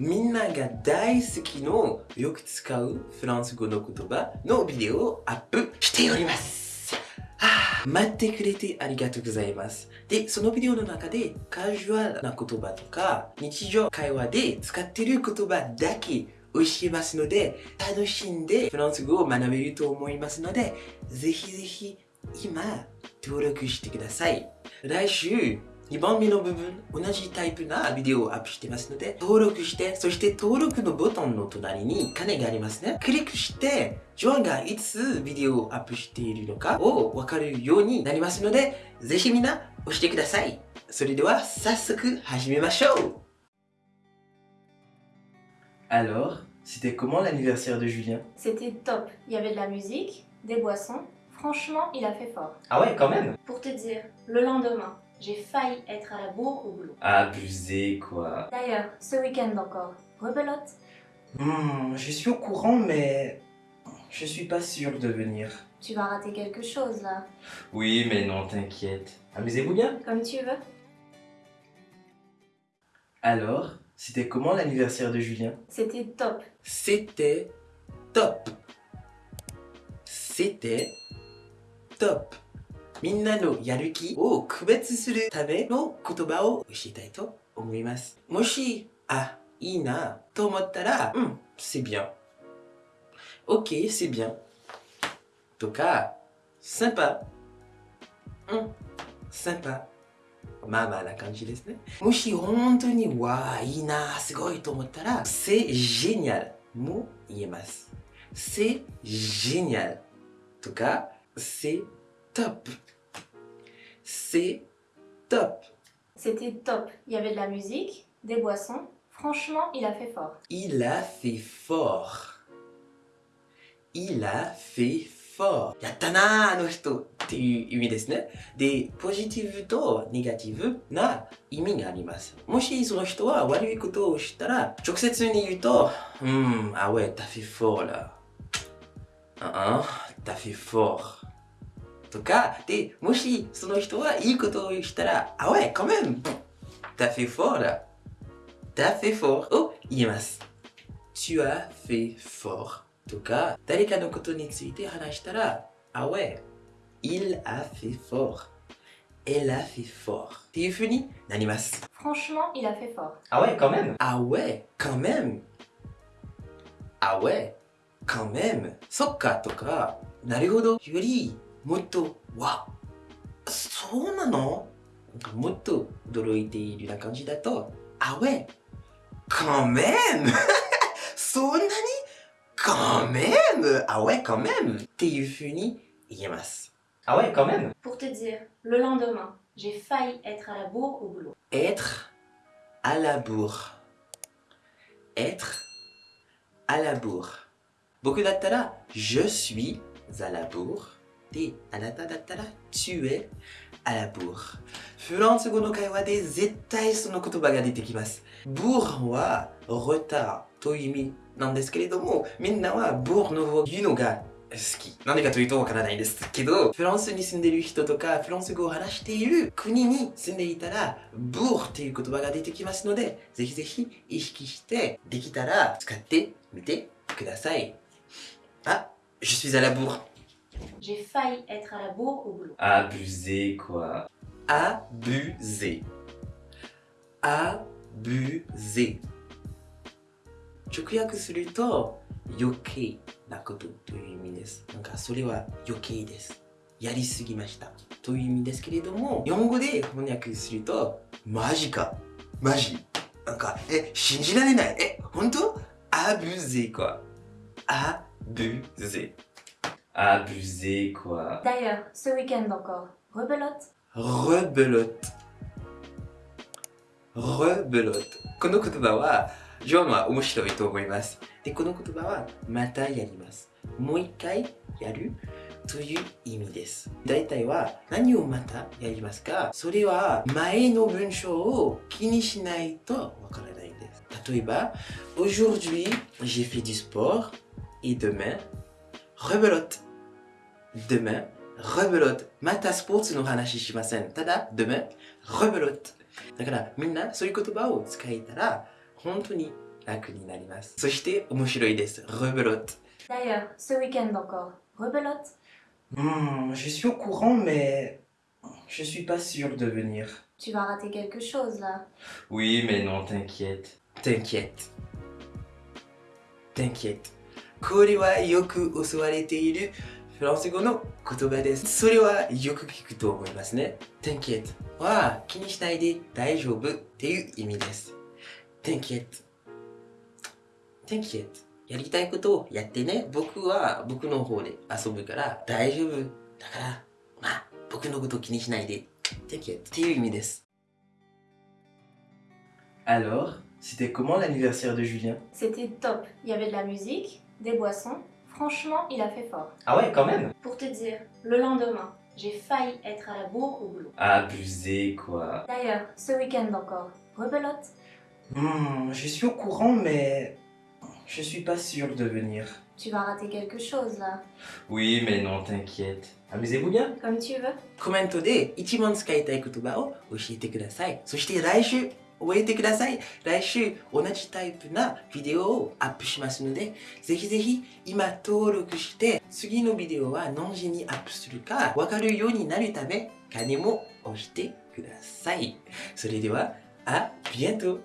みんなが大好きのよく使うフランス語の言葉のビデオをアップしております。あ待ってくれてありがとうございます。で、そのビデオの中でカジュアルな言葉とか日常会話で使っている言葉だけ教えますので楽しんでフランス語を学べると思いますのでぜひぜひ今登録してください。来週2番目の部分、同じタイプなビデオをアップしてますので、登録して、そして登録のボタンの隣に鐘がありますね。クリックして、ジョアンがいつビデオをアップしているのかをわかるようになりますので、ぜひみんな押してください。それでは早速始めましょう Alors, c'était comment l'anniversaire de Julien C'était top. Il y avait de la musique, des boissons. Franchement, il a fait fort. Ah ouais, quand même Pour te dire, le lendemain, j'ai failli être à la bourre au boulot. Abusé, quoi. D'ailleurs, ce week-end encore, rebelote. Hmm, je suis au courant, mais je suis pas sûr de venir. Tu vas rater quelque chose là. Oui, mais non, t'inquiète. Amusez-vous bien. Comme tu veux. Alors, c'était comment l'anniversaire de Julien? C'était top. C'était top. C'était top. みんなのやる気を区別するための言葉を教えたいと思います。もし、あ、いいなと思ったら、うん、c'est bien. Ok, c'est bien. とか、sympa. うん、sympa. まあまあな感じですね。もし本当に、わあ、いいな、すごいと思ったら、c'est génial も言えます。c'est génial とか、c'est top. c'est top. C'était top. Il y avait de la musique, des boissons. Franchement, il a fait fort. Il a fait fort. Il a fait fort. やったなーあの人っていう意味ですね。で、ポジティブとネガティブな意味があります。もしその人は悪いことをしたら、直接に言うと、うん、あ、ouais, t'as fait fort là. ああ、t'as fait fort. とか、で、もしその人はいいことをしたら、あ、ouais, quand même. T'as fait fort là. T'as fait fort を言えます。Tu as fait fort とか、誰かのことについて話したら、あ、ouais, il a fait fort. Elle a fait fort. っていう風になります。 Franchement, il a fait fort. Ah ouais, quand même. Ah ouais, quand même. Ah ouais, quand même. そっかとか、なるほど。より、 もっと、わ、そうなのなんかもっと驚いているような感じだと、あ ouais, quand même. そんなに quand même. Ah ouais, quand même. っていう風に言えます。Ah ouais, quand même. Pour te dire, le lendemain, j'ai failli être à la bourre au boulot. être à la bourre être à la bourre 僕だったら je suis à la bourre であなただったら tu es à la bourre フランス語の会話で絶対その言葉が出てきます bourre は retard という意味なんですけれどもみんなは bourre の方言うのが好き。なんでかというとわからないですけど、フランスに住んでいる人とか、フランス語を話している国に住んでいたら、ブーっていう言葉が出てきますので、ぜひぜひ意識して、できたら使ってみてください。あ、je suis à la bourre. J'ai failli être à la bourre au boulot. Abusé quoi. Abusé. Abusé. 直訳すると余計なことという意味です。なんかそれは余計です。やりすぎましたという意味ですけれども、日本語で翻訳するとマジかマジなんかえ信じられないえ本当アブゼ quoi. Abusé. Abusé quoi. D'ailleurs, ce week-end encore, rebelote. rebelote rebelote この言葉はジョンは面白いと思いますでこの言葉はまたやりますもう一回やるという意味です大体は何をまたやりますかそれは前の文章を気にしないとわからないです例えば Aujourd'hui j'ai fait du sport et demain rebelote demain rebelote またスポーツの話しませんただ demain rebelote だからみんなそういう言葉を使えたら本当に 楽になります。そして面白いです。rebelote。 D'ailleurs, ce week-end encore, rebelote Hmm, je suis au courant, mais je suis pas sûr de venir. Tu vas rater quelque chose là. Oui, mais non, t'inquiète. T'inquiète. T'inquiète. これはよく教われているフランス語の言葉です。それはよく聞くと思いますね。Thank it は気にしないで大丈夫っていう意味です。Thank it.Thank やりたいことをやってね。僕は僕の方で遊ぶから大丈夫。だから、ま、僕のこと気にしないで。Thank っていう意味です。Alors, c'était comment l'anniversaire de Julien? C'était top. Il y avait de. des boissons, franchement, il a fait fort. Ah ouais, quand même Pour te dire, le lendemain, j'ai failli être à la bourre au boulot. Abusé, quoi. D'ailleurs, ce week-end encore, rebelote mmh, Je suis au courant, mais je suis pas sûre de venir. Tu vas rater quelque chose, là. Oui, mais non, t'inquiète. Amusez-vous bien. Comme tu veux. Commento de ichiman skaitai 覚えてください。来週同じタイプなビデオをアップしますので、ぜひぜひ今登録して、次のビデオは何時にアップするかわかるようになるため、金も押してください。それでは、あ、ビエント